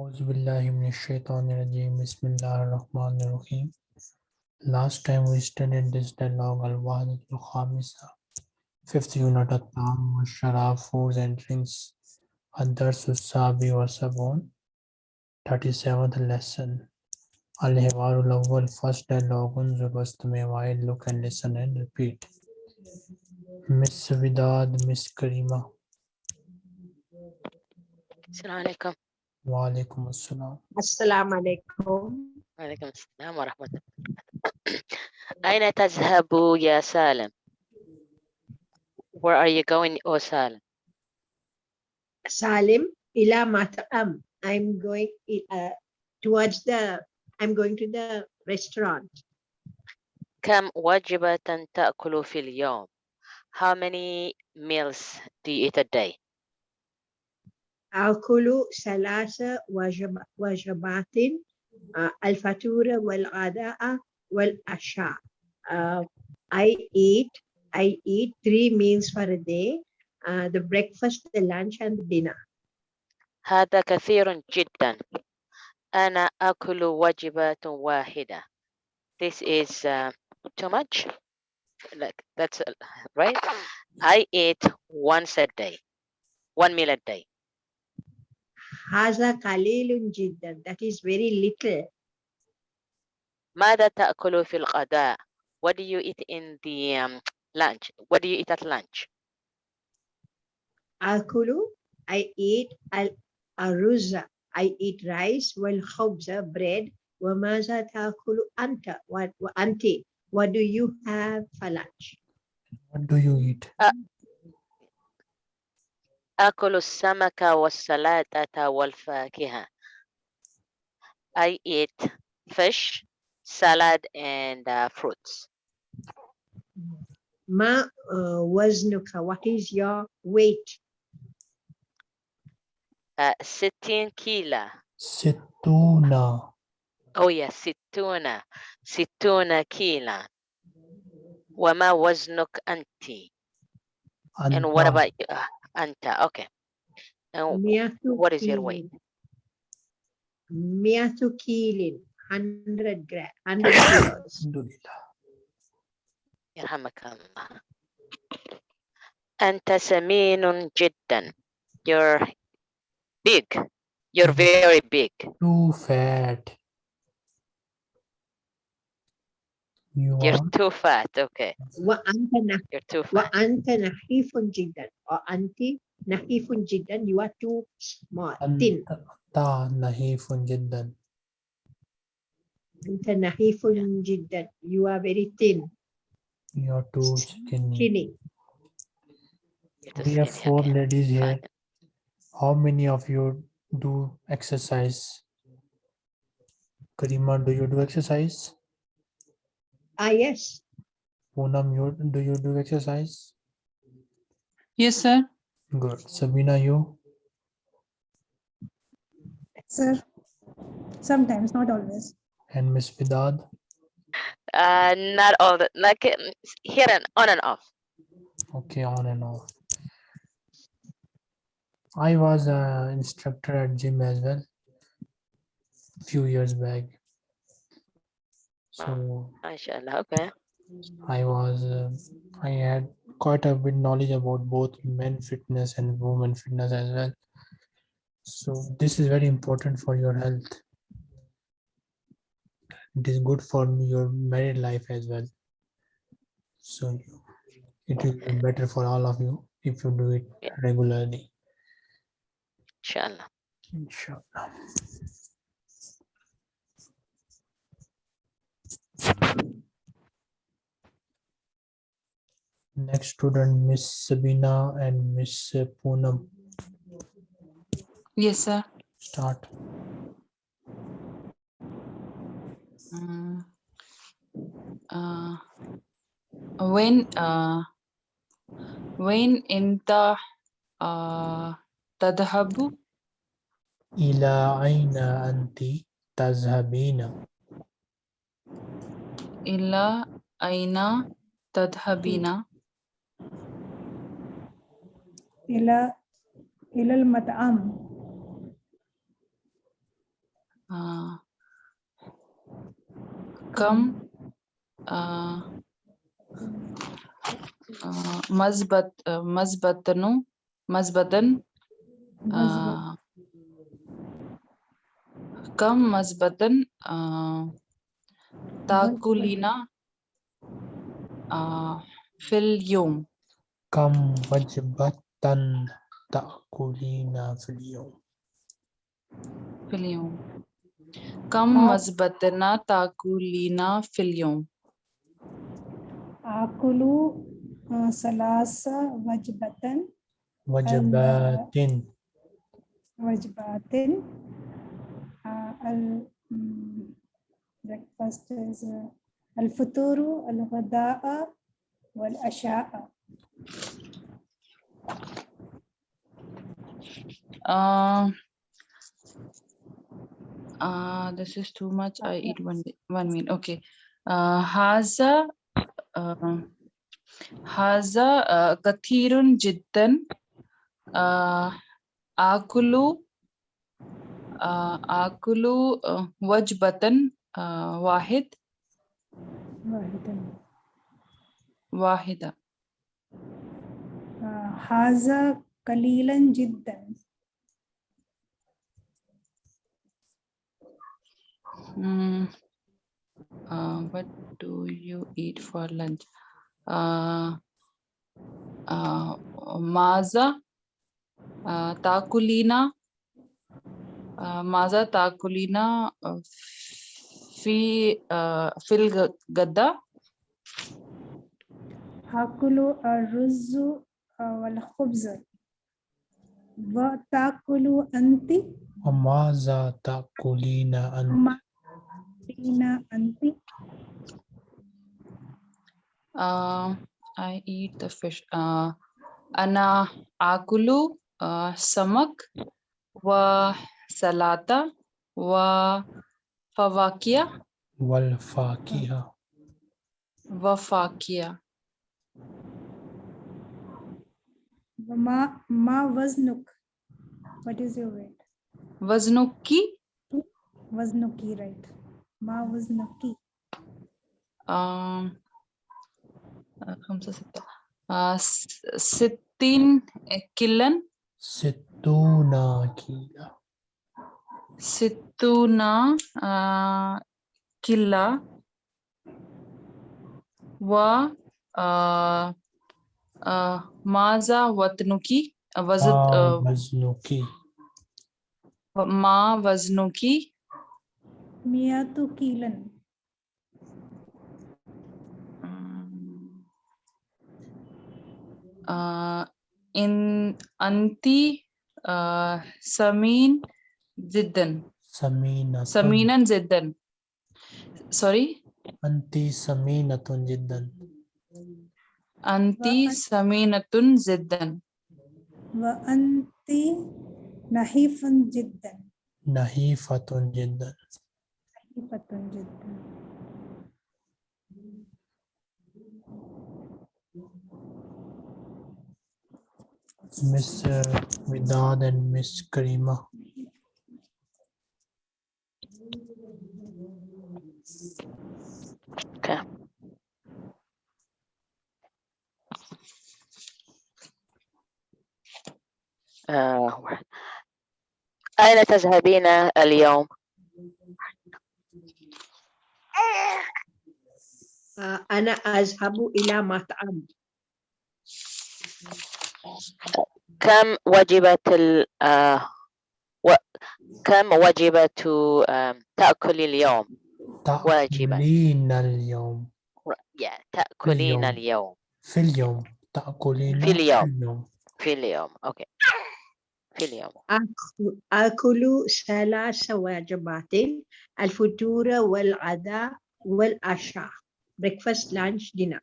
Bismillahirrahmanirrahim. Last time we studied this dialogue Al-Wahdat al-Khamisa, fifth unit at Tam wa Sharaf, foods and drinks, Ad-Dars sabi wa Sabon, 37th lesson. Al-Hiwarul Awwal, first dialogue, Unzur Wastamewail, look and listen and repeat. Miss Vidad, Miss Karima. Assalamu alaikum. wa alaikum assalam. Assalamu alaikum. وعليكم السلام ورحمة الله أين تذهب يا سالم Where are you going O سالم Salim ila mat'am. I'm going uh, towards the, I'm going to the restaurant. كم وجبة تأكل في اليوم How many meals do you eat a day أكل ثلاث وجب- وجبات uh, الفطور والغداء والعشاء. Uh, I eat, I eat three meals for a day. Uh, the breakfast, the lunch and the dinner. هذا كثير جدا أنا أكل وجبة واحدة This is uh, too much like that's uh, right I eat once a day one meal a day هذا قليل جدا. That is very little. ماذا تأكل في الغداء What do you eat in the um, lunch What do you eat at lunch أكل I eat ال- الرز I eat rice والخبز bread وماذا تأكل أنت What- وأنت What do you have for lunch What do you eat? I eat fish, salad, and uh, fruits. ما وزنك؟ what is your weight? Uh, sittin kila. Situna. Oh yeah, situna. Situna And what about you? Uh, أنت? Okay. And مئة what is your كيل. weight? مئة كيل 100 gram 100 kilos Alhamdulillah. يرحمك الله. أنت سمين جدا. You're big. You're very big. Too fat. You You're are too fat. Okay. وأنت نح- You're too fat. وأنت نحيف جدا وأنت نحيف جدا you are too small thin أنت نحيف جدا. أنت نحيف جدا you are very thin You are too skinny. skinny You're too We have skinny, four okay. ladies here. Fine. How many of you do exercise? Karima, do you do exercise? Ah yes Poonam, you do you do exercise? Yes, sir. Good. Sabina, you? Sir, sometimes, not always. And Miss Vidad? Uh, not all the like here and on and off. Okay, on and off. I was an instructor at gym as well. Few years back. So MashaAllah. Okay. I was, uh, I had quite a bit knowledge about both men fitness and women fitness as well. So this is very important for your health. It is good for your married life as well. So it will be better for all of you if you do it Yeah. regularly. Inshallah. Inshallah. Next student, Miss Sabina and Miss Poonam. Yes, sir. Start. Mm. Uh, when uh, when انت uh, تذهب إلى أين أنت تذهبين؟ إلى أين تذهبين إلى إلى المطعم آه. كم آه. آه. مزبط مزبطنو مزبطن آه. كم مزبطن آه. تاكلين آه. في اليوم كم وجبات تأكلين في اليوم في اليوم كم آه. مزبطنا تاكلين في اليوم آكل آه، ثلاث وجبة وجبات وجبات آه، ال breakfast is آه، الفطور الغداء والعشاء uh, uh, this is too much. I eat one one meal. Okay. Uh, Haza uh, Haza uh, Kathirun Jiddan uh, Akulu uh, Akulu uh, Wajbatan uh, Wahid Wahidan Wahida آه، هذا قليلا جدا Mm, uh, what do you eat for lunch? Uh, uh, ماذا uh, تأكلين uh, ماذا تأكلين uh, في uh, في الغداء آكل الرز آه، والخبز وتأكل أنت. وماذا تأكلين أنت. ما أين أنت. Uh, I eat the fish. Uh, أنا آكل uh, سمك وسلطة وفواكه. والفاكهة. وفاكهة ma ma waznuk what is your weight waznuki waznuki right ma waznuki um khamsa sitta uh, sittin kilan sittuna kila sittuna uh, kila wa uh, माजा वतनुकी वजत वजनुकी। माँ वजनुकी। मिया तो कीलन। आ, इन अंति आ, समीन जिद्दन। समीन समीनन जिद्दन। सॉरी? अंति समीनतुन जिद्दन। أنت سمينة جدا. وأنت نحيف جدا. نحيفة جدا. نحيفة جدا. Miss uh, Vidad and Miss Karima. آه،. أين تذهبين اليوم؟ آه، أنا أذهب إلى مطعم كم وجبة ال آه، و... كم وجبة تأكل اليوم؟ واجبة. تأكلين اليوم yeah, تأكلين اليوم. اليوم في اليوم تأكلين في اليوم. اليوم في اليوم أوكي في اليوم. آكل ثلاث وجبات الفطور والغداء والعشاء. Breakfast lunch dinner.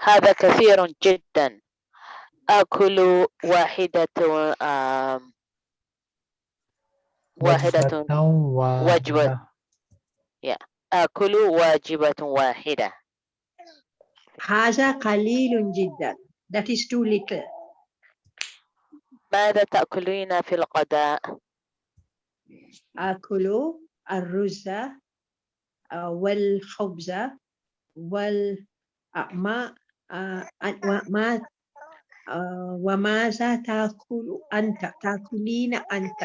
هذا كثير جدا. آكل واحدة واحدة وجبة آكل واجبة واحدة. هذا قليل جدا. That is too little. ماذا تأكلين في الغداء؟ آكل الرز uh, والخبز وال ما uh, أن- وما وماذا تأكل أنت؟ تأكلين أنت.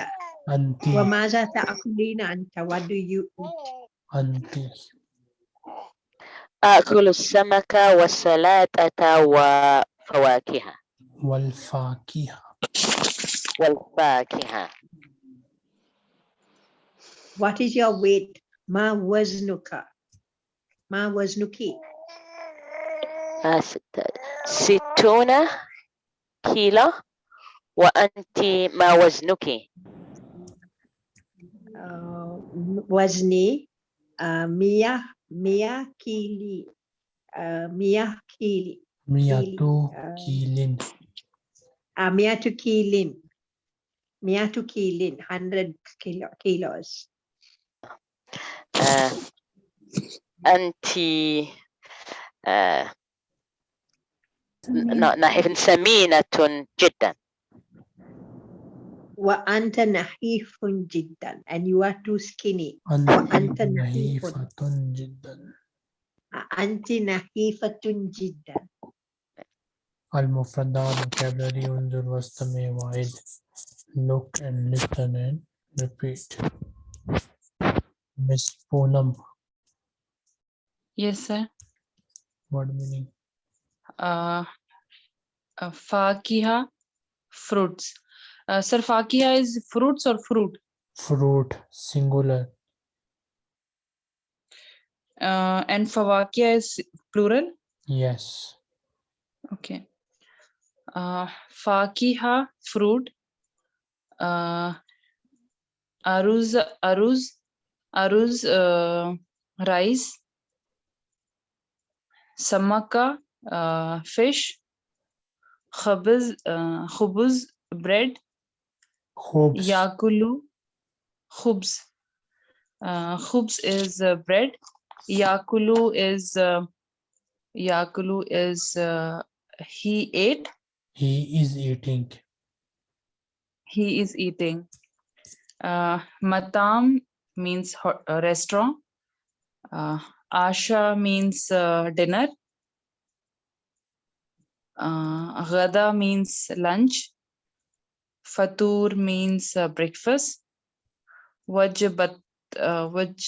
أنت. وماذا تأكلين أنت؟ What do you eat? أنت. آكل السمك والسلطة وفواكه والفاكهة. والفاكهة what is your weight ما وزنك ما وزنك آه، ست- ستون كيلو وأنت ما وزنك uh, وزني uh, مية مية كيلي uh, مية كيلي مئة آه. كيل uh, مية كيلين مية كيلين 100 كيلو kilos آه، أنت نحن سمينة جدا. وأنت نحيف جدا and you are too skinny. أنت وأنت نحيف. نحيفة جدا. أنت نحيفة جدا. المفردات vocabulary انظر واستمع وعد look and listen and repeat Miss Poonam Yes, sir. what meaning Uh, uh, fakiha, fruits. Uh, sir, fakiha is fruits or fruit? fruit singular Uh, and fawakia is plural? yes Okay. Uh, fakiha, fruit. Uh, aruz, aruz, aruz, uh, rice. Samaka, uh, fish. Khabaz, uh, khubuz, bread. hopes Yakulu, khubz. Uh, khubz is uh, bread. Yakulu is uh, Yakulu is uh, he ate. he is eating He is eating. Uh, matam means ho- uh, restaurant. Uh, Asha means uh, dinner. Uh, Ghada means lunch. Fatur means uh, breakfast. Wajabat, uh, waj,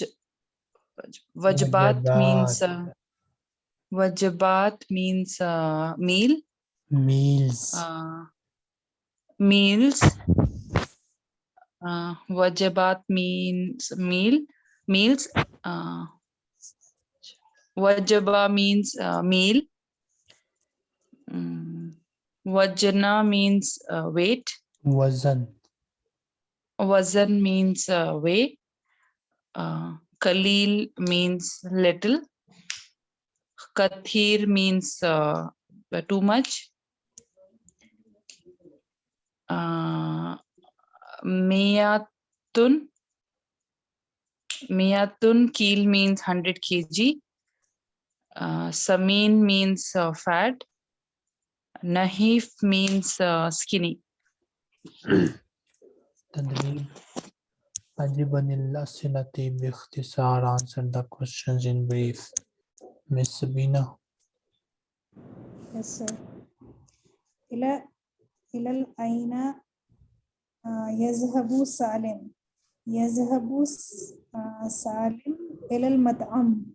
waj- wajabat means uh, wajabat means uh, meal. meals Uh, meals. Uh, wajabat means meal. Meals. Uh, wajaba means uh, meal. Mm, wajana means uh, weight. wazan Wazan means uh, weight. Uh, Khalil means little. Kathir means uh, too much Uh, Miyatun. Miyatun keel means 100 kg. Uh, Samin means uh, fat. Nahif means uh, skinny. تدريب أجب عن الأسئلة باختصار answer the questions in brief Miss Sabina Yes, sir. إلى إلى أين آه، يذهب سالم؟ يذهب آه، سالم إلى المطعم.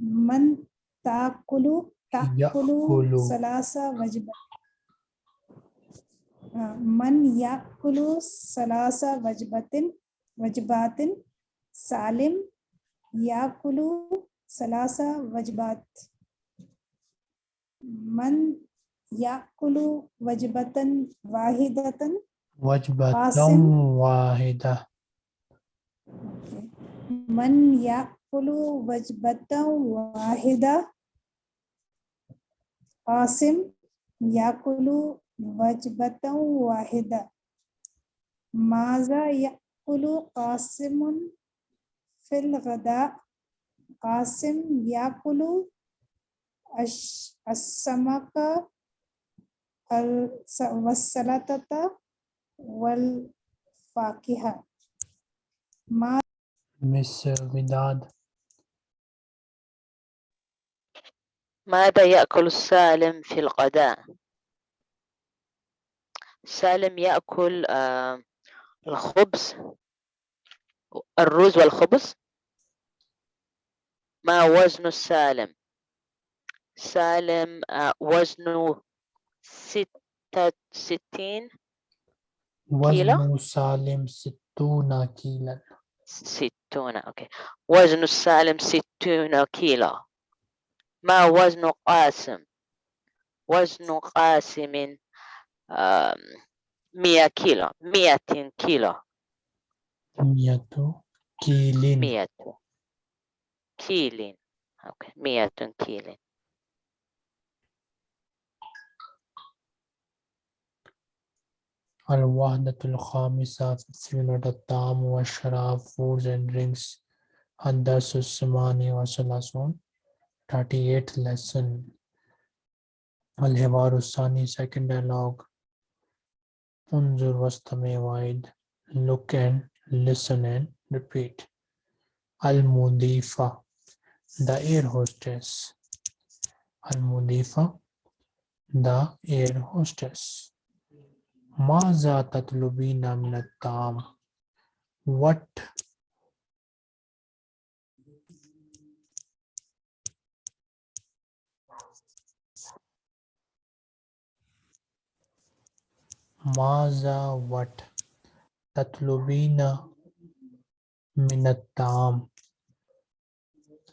من تأكل تأكل. ثلاث وجبات. آه، من يأكل ثلاث وجبات وجبات سالم يأكل ثلاث وجبات من याकुलु वजबतन वाहिदतन? वजबतन वाहिदा। okay. मन याकुलु वजबतन वाहिदा। आसिम याकुलु वजबतन वाहिदा। माजा याकुलु कासिमुन फिल गदा। कासिम याकुलु अश, असमका والسلطة والفاكهة. ما uh, Vidad, ماذا يأكل السالم في الغداء؟ سالم يأكل آه، الخبز. الرز والخبز؟ ما وزن السالم؟ سالم آه، وزنه ستة ستين وزن سالم ستون كيلا ستون أوكي. وزن السالم ستون كيلو. ما وزن قاسم؟ وزن قاسم مية كيلو. مية كيلو. مية كيل مية كيل أوكي. مية كيل Al-Wahdatul Khamisah Fitsillat At-Tam wa Sharaf, foods and drinks, Andarsus the wa Salasun, 38th lesson, Al-Hivarusani, second dialogue, Unzur Wastame Waid, look and listen and repeat. Al-Mudifa, the air hostess. Al-Mudifa, the air hostess. Maza tatlubina minatam. What Maza what tatlubina minatam.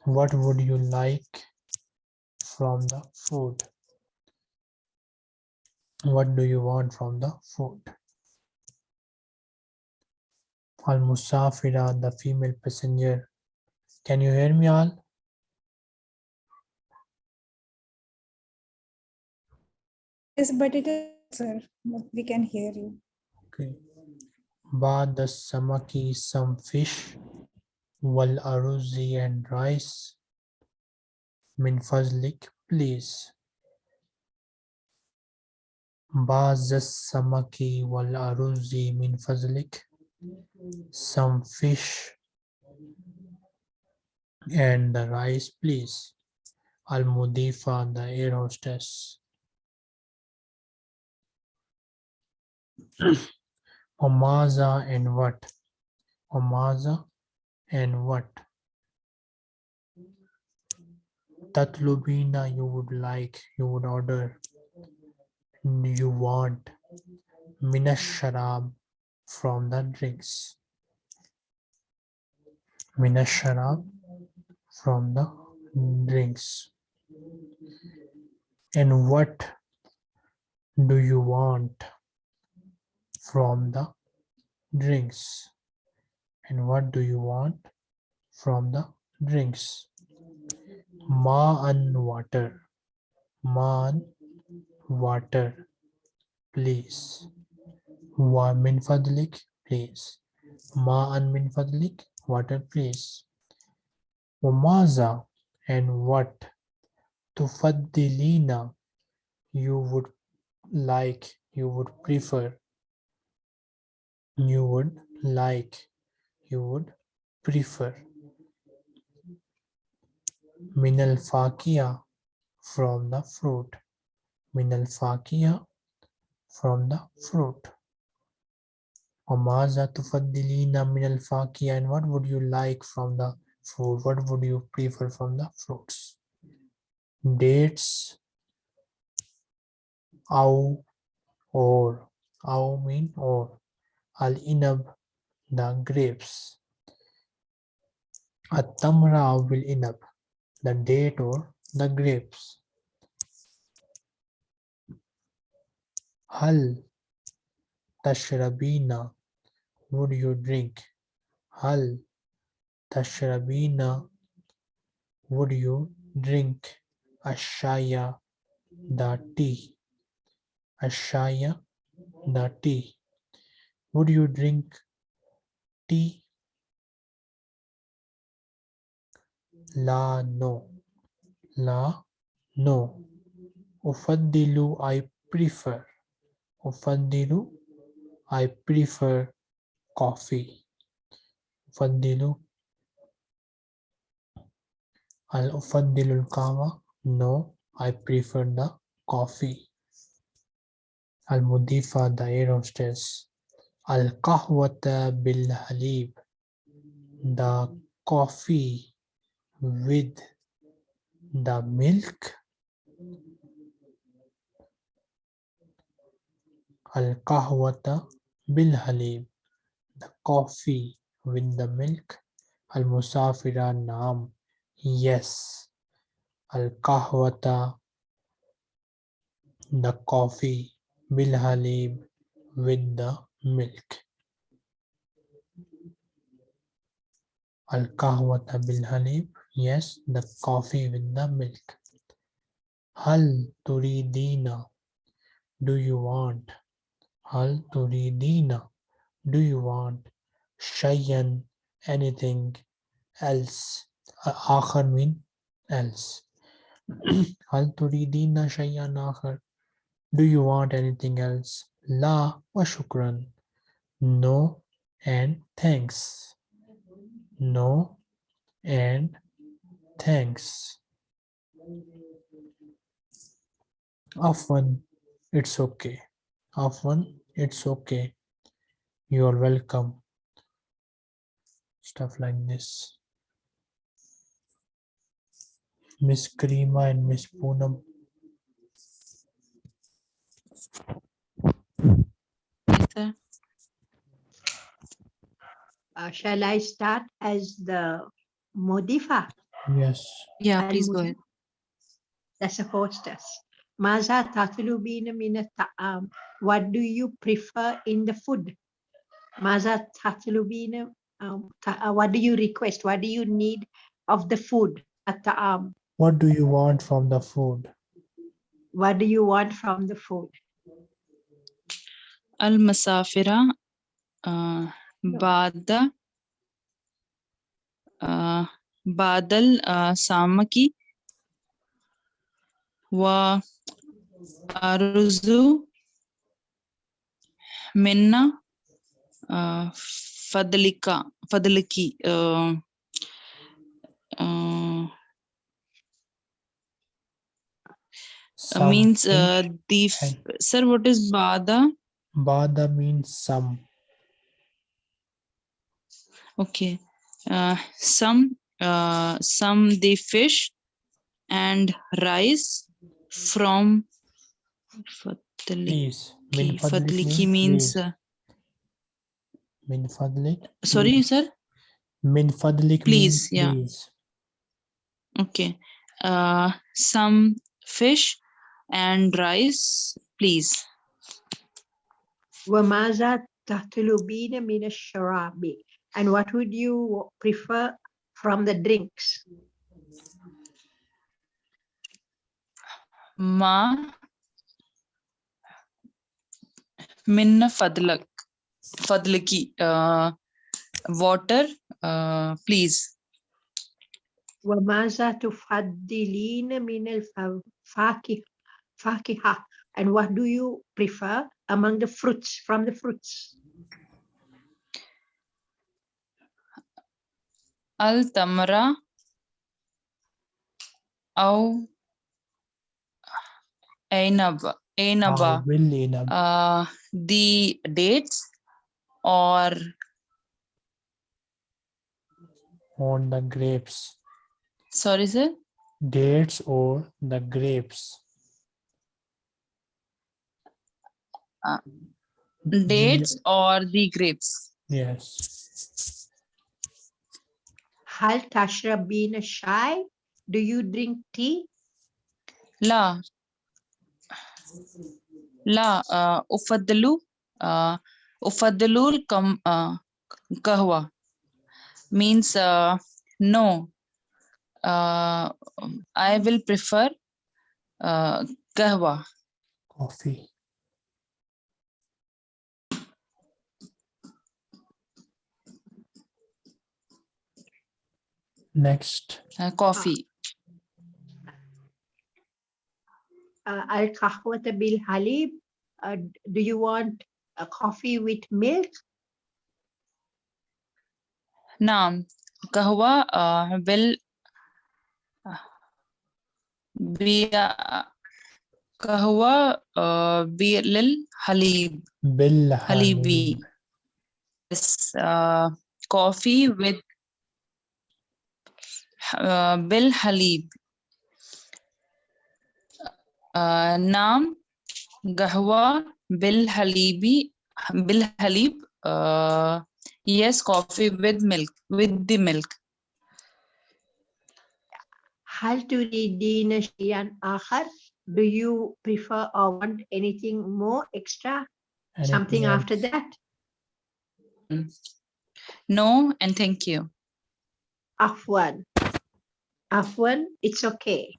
What would you like from the food? what do you want from the food? Al Musafira, the female passenger. Can you hear me all? Yes, but it is, sir. We can hear you. Okay. Bad the samaki, some fish. Wal aruzi and rice. Min fazlik, please. بعض السمك والأرز من فضلك some fish and the rice please المضيفة the air hostess Omaza and what? Omaza and what? Tatlubina you would like, you would order, you want. Minash sharab from the drinks. Minash sharab from the drinks. And what do you want? from the drinks. And what do you want from the drinks? Ma and water. Ma and water. Please. Wa min fadlik, please. Ma and min fadlik, water, please. Wamaza and what? Tufaddilina, you would like, you would prefer you would like, you would prefer. Minal fakia from the fruit. Minal fakia from the fruit. Amaza tufaddilina minal fakia and what would you like from the fruit? What would you prefer from the fruits? Dates. Au or. Au mean or. Al inab the grapes. At-tamra will inab the date or the grapes. Hal tashrabina would you drink? Hal tashrabina would you drink? Ashaya the tea. Ashaya the tea. Would you drink tea? La no. La no. Ufaddilu I prefer. Vandilu, I prefer coffee. Vandilu. Al Ufandilul Kawa, no, I prefer the coffee. Al Mudifa, the aerostess. Al Kahwata Bil Halib, the coffee with the milk al-kahwata bil halib, the coffee with the milk, al-musafira naam, yes, al-kahwata, the coffee, bil halib, with the milk. Al-kahwata bil halib, yes, the coffee with the milk. Hal turidina, do you want? Hal turidina? Do you want shayan? Anything else? Akhar mean else. Hal turidina shayan akhar? Do you want anything else? La wa shukran. No and thanks. No and thanks. Often it's okay. Often it's okay you are welcome stuff like this miss Karima and miss poonam Yes, sir. Uh, shall I start as the modifa? yes Yeah, please go ahead. That's a hostess. Maza takulubina mina ta'am. What do you prefer in the food? Maza takulubina. Um, uh, what do you request? What do you need of the food at ta'am? What do you want from the food? What do you want from the food? Al-masafira uh, ba'da ba'dal uh, samaki وأرزو منا آه فضلك فضلك آه آه means uh, Something. the f- sir what is bada Bada means some okay uh, some uh, some the fish and rice from fadliki please min fadlik fadliki means means please. uh, min fadlik sorry please. sir min fadlik Please, means yeah. please okay uh, some fish and rice please وماذا تطلبين من الشراب? And what would you prefer from the drinks? ma minna fadlak fadliki uh, water uh, please وماذا تفضلين من الفاكهة فاكهة and what do you prefer among the fruits from the fruits التمرة أو Ainaba. Ainaba. Ah, uh, the dates or on the grapes. Sorry, sir? Dates or the grapes. Uh, dates or the grapes. Yes. Hal tashrabina shy. Do you drink tea? La لا uh, أفضل uh, أفضل الكم uh, قهوة means uh, no uh, I will prefer uh, قهوة coffee next uh, coffee uh, القهوة بالحليب uh, do you want a coffee with milk نعم قهوة uh, بال بقهوة uh, بالحليب بالحليب حليبي. Yes, uh, coffee with uh, بالحليب uh, نعم قهوة بالحليبي بالحليب uh, yes coffee with milk with the milk هل تريدين شيئا آخر? Do you prefer or want anything more extra? Something Anything after else? that? no and thank you Afwan. Afwan, it's okay.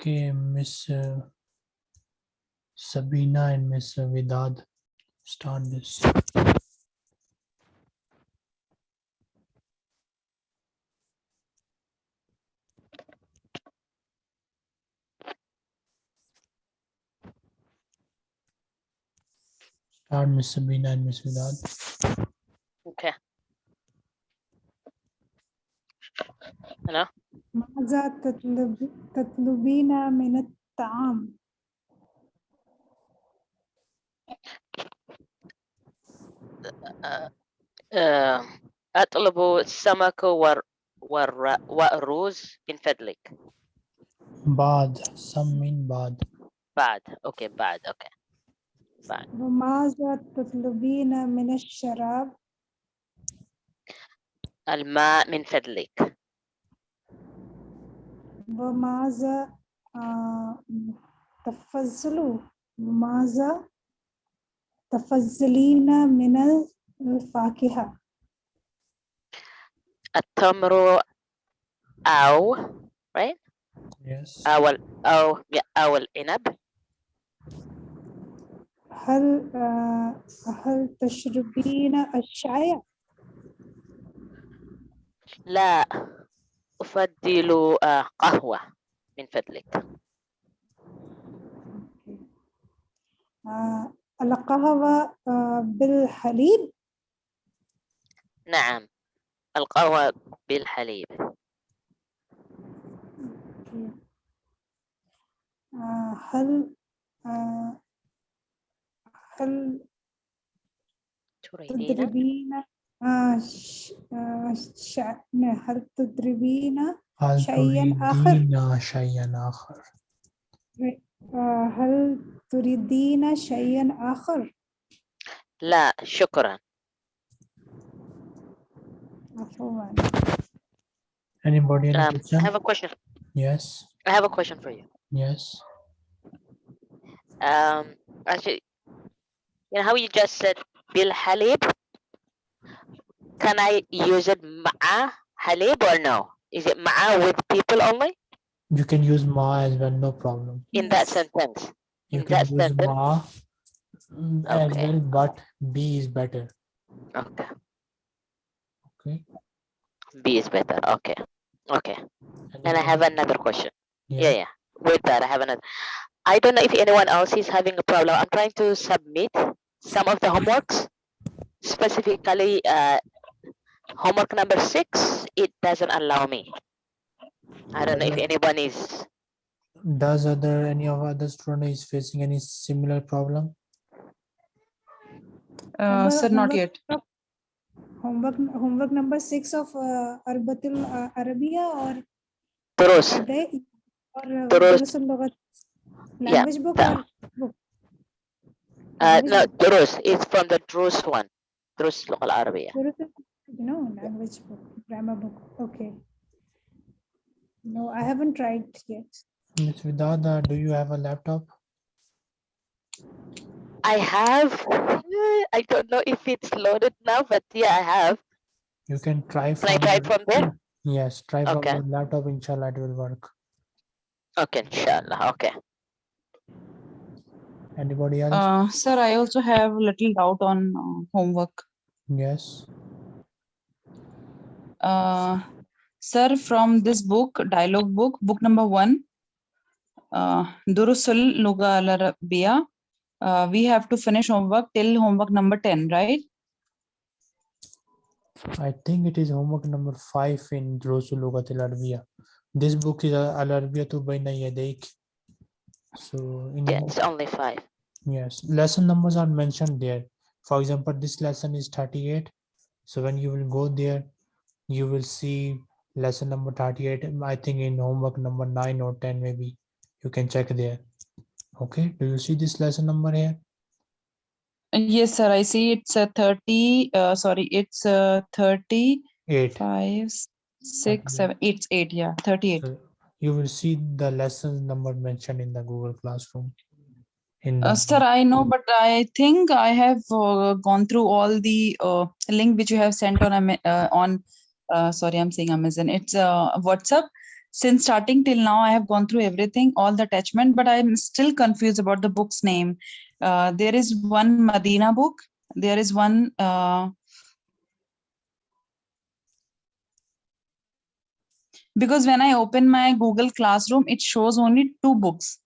Okay, Miss Sabina and Miss Vidad, start this. Start Miss Sabina and Miss Vidad. ماذا تطلب تطلبين من الطعام؟ أطلب السمك ور ور والرز من فضلك Bad, some mean bad. بعد أوكي بعد أوكي وماذا تطلبين من الشراب؟ الماء من فضلك وماذا آه، تفضل وماذا تفضلين من الفاكهة؟ التمر أو right Yes. أو أو أو العنب هل آه، هل تشربين الشاي؟ لا أفضل آه، قهوة من فضلك. آه، القهوة آه، بالحليب؟ نعم القهوة بالحليب. آه، هل هل تريدين؟ हर्त द्रवीन शयन आखर शयन आखर هل تريدين شيئا آخر؟ لا شكرا عفوا Anybody um, I have a question. Yes. I have a question for you. Yes. Um, actually, you know how you just said bil halib? Can I use it ma'a halib or no? Is it ma'a with people only? You can use ma as well, no problem. In that sentence? You can use sentence? as well, but b is better. Okay. Okay. B is better. Okay. Okay. And, and I have another question. Yeah. yeah, yeah. With that, I have another. I don't know if anyone else is having a problem. I'm trying to submit some of the homeworks, specifically uh, homework number six. It doesn't allow me. I don't know if anyone is. Does other any of other student is facing any similar problem? Uh, Homework- sir, not homework yet. Homework, homework number six of uh, Arbatul uh, Arabia or Durus. Adai or uh, Durus. Durusul Yeah, Language book the- or book? Uh, no, book. Durus. It's from the Durus one. Durus Local Arabia. Durusul, no, language book, grammar book, okay. No, I haven't tried yet. Ms. Vidada, do you have a laptop? I have. I don't know if it's loaded now, but yeah, I have. You can try Can I try your- from there? Yes, try from Okay. your laptop, inshallah it will work. Okay, inshallah. Okay. Anybody else? Uh, sir, I also have a little doubt on uh, homework. Yes, Uh, sir, from this book, dialogue book, book number one, uh, Durusul Luga al Arabiya, uh, we have to finish homework till homework number 10, right? I think it is homework number five in Durusul Lughat al Arabiya. This book is Al Arabiya tu Baina Yadayk. So in Yeah, it's only five. Yes, lesson numbers are mentioned there. For example, this lesson is 38. So when you will go there, you will see lesson number 38. I think in homework number 9 or 10, maybe you can check there. Okay, do you see this lesson number here? Yes, sir, I see it's a 30, uh, sorry, it's a 35, 8. 6, 7, it's 8, yeah, 38. So you will see the lesson number mentioned in the Google Classroom. In Uh, sir, I know, but I think I have uh, gone through all the uh, link which you have sent on uh, on. Uh, sorry, I'm saying Amazon. It's uh, WhatsApp. Since starting till now, I have gone through everything, all the attachment, but I'm still confused about the book's name. Uh, there is one Medina book. There is one. Uh, because when I open my Google Classroom, it shows only two books.